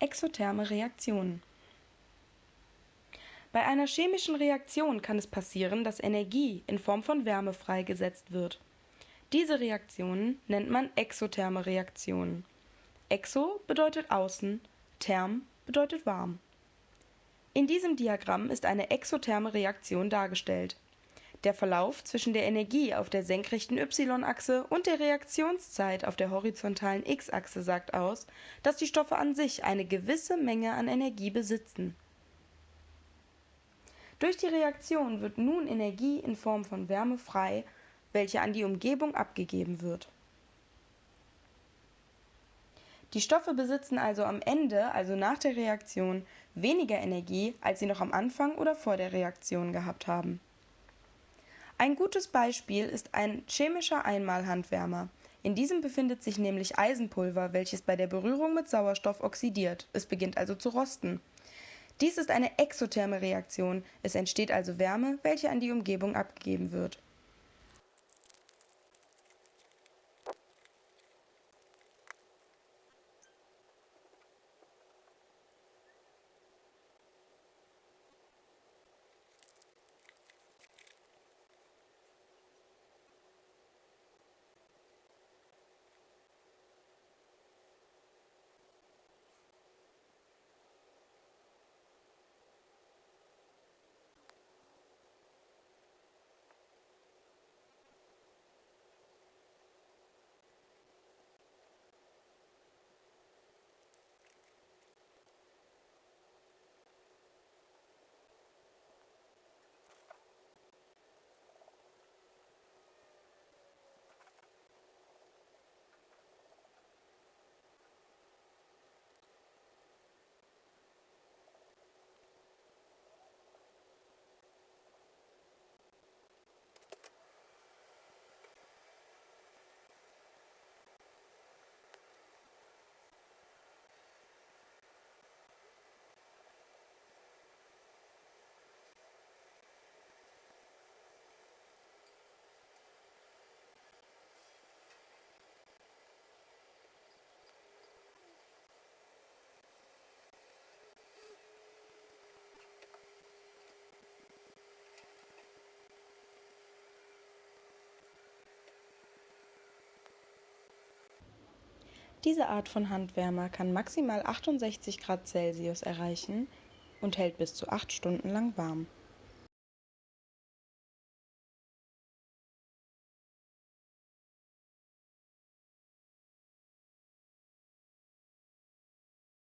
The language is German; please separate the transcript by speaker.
Speaker 1: Exotherme Reaktionen Bei einer chemischen Reaktion kann es passieren, dass Energie in Form von Wärme freigesetzt wird. Diese Reaktionen nennt man exotherme Reaktionen. Exo bedeutet außen, therm bedeutet warm. In diesem Diagramm ist eine exotherme Reaktion dargestellt. Der Verlauf zwischen der Energie auf der senkrechten y-Achse und der Reaktionszeit auf der horizontalen x-Achse sagt aus, dass die Stoffe an sich eine gewisse Menge an Energie besitzen. Durch die Reaktion wird nun Energie in Form von Wärme frei, welche an die Umgebung abgegeben wird. Die Stoffe besitzen also am Ende, also nach der Reaktion, weniger Energie, als sie noch am Anfang oder vor der Reaktion gehabt haben. Ein gutes Beispiel ist ein chemischer Einmalhandwärmer. In diesem befindet sich nämlich Eisenpulver, welches bei der Berührung mit Sauerstoff oxidiert. Es beginnt also zu rosten. Dies ist eine exotherme Reaktion, es entsteht also Wärme, welche an die Umgebung abgegeben wird Diese Art von Handwärmer kann maximal 68 Grad Celsius erreichen und hält bis zu acht Stunden lang warm